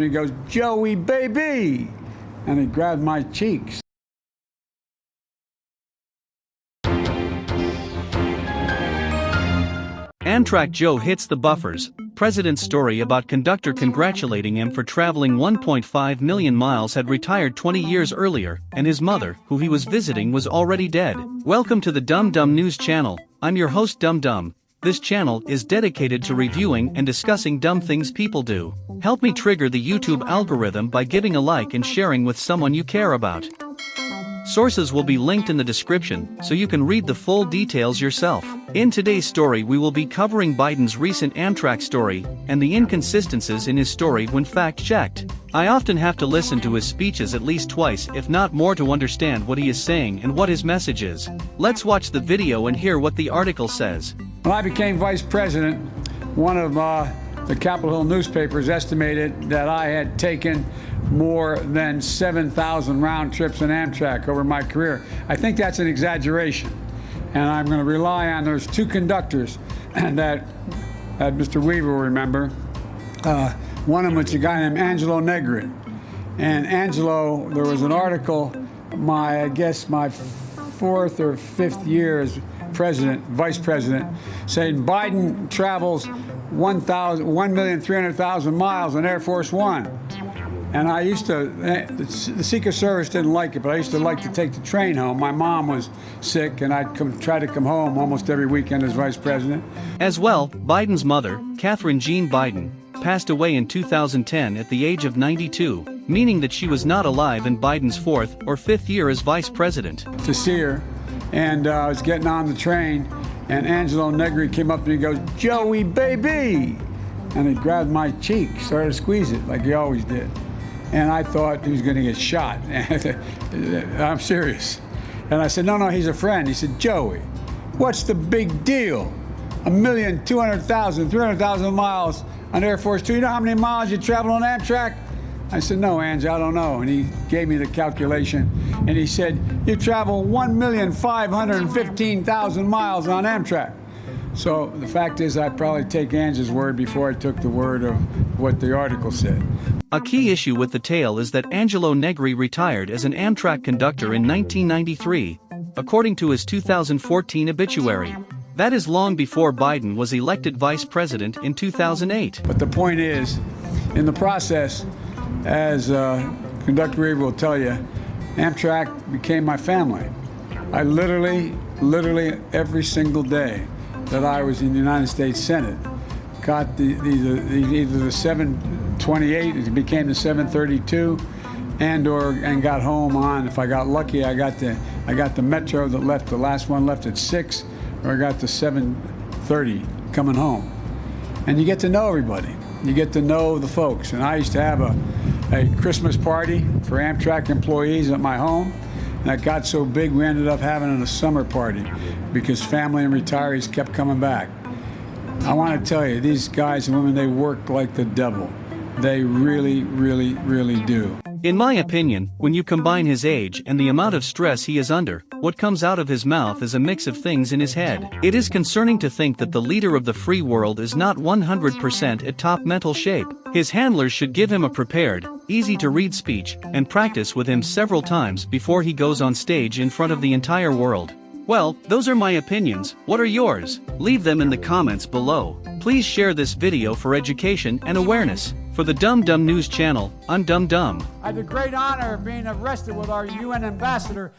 and he goes, Joey, baby. And he grabbed my cheeks. Amtrak Joe hits the buffers. President's story about conductor congratulating him for traveling 1.5 million miles had retired 20 years earlier, and his mother, who he was visiting, was already dead. Welcome to the Dum Dum News channel. I'm your host Dum Dum. This channel is dedicated to reviewing and discussing dumb things people do. Help me trigger the YouTube algorithm by giving a like and sharing with someone you care about. Sources will be linked in the description so you can read the full details yourself. In today's story, we will be covering Biden's recent Amtrak story and the inconsistencies in his story when fact checked. I often have to listen to his speeches at least twice, if not more, to understand what he is saying and what his message is. Let's watch the video and hear what the article says. When I became vice president, one of uh, the Capitol Hill newspapers estimated that I had taken more than 7,000 round trips in Amtrak over my career. I think that's an exaggeration. And I'm going to rely on those two conductors that, that Mr. Weaver will remember. Uh, one of them was a guy named Angelo Negri. And Angelo, there was an article, my, I guess, my fourth or fifth year as president, vice president, saying Biden travels 1,300,000 miles on Air Force One. And I used to, the Secret Service didn't like it, but I used to like to take the train home. My mom was sick, and I'd come, try to come home almost every weekend as vice president. As well, Biden's mother, Catherine Jean Biden, passed away in 2010 at the age of 92, meaning that she was not alive in Biden's fourth or fifth year as vice president. To see her, and uh, I was getting on the train, and Angelo Negri came up to me and goes, Joey, baby! And he grabbed my cheek, started to squeeze it like he always did and I thought he was going to get shot. I'm serious. And I said, no, no, he's a friend. He said, Joey, what's the big deal? A million, 200,000, 300,000 miles on Air Force Two. You know how many miles you travel on Amtrak? I said, no, Ange, I don't know. And he gave me the calculation. And he said, you travel 1,515,000 miles on Amtrak. So the fact is, I'd probably take Ange's word before I took the word of what the article said. A key issue with the tale is that Angelo Negri retired as an Amtrak conductor in 1993, according to his 2014 obituary. That is long before Biden was elected vice president in 2008. But the point is, in the process, as uh, Conductor Weaver will tell you, Amtrak became my family. I literally, literally every single day that I was in the United States Senate got the, the, the either the 728, it became the 732, and or and got home on. If I got lucky, I got the I got the Metro that left. The last one left at six, or I got the 730 coming home. And you get to know everybody. You get to know the folks. And I used to have a, a Christmas party for Amtrak employees at my home. And that got so big, we ended up having a summer party because family and retirees kept coming back. I want to tell you, these guys and women, they work like the devil. They really, really, really do. In my opinion, when you combine his age and the amount of stress he is under, what comes out of his mouth is a mix of things in his head. It is concerning to think that the leader of the free world is not 100% at top mental shape. His handlers should give him a prepared, easy to read speech and practice with him several times before he goes on stage in front of the entire world. Well, those are my opinions, what are yours? Leave them in the comments below. Please share this video for education and awareness. For the Dum Dum News channel, I'm Dum Dum. I had the great honor of being arrested with our UN ambassador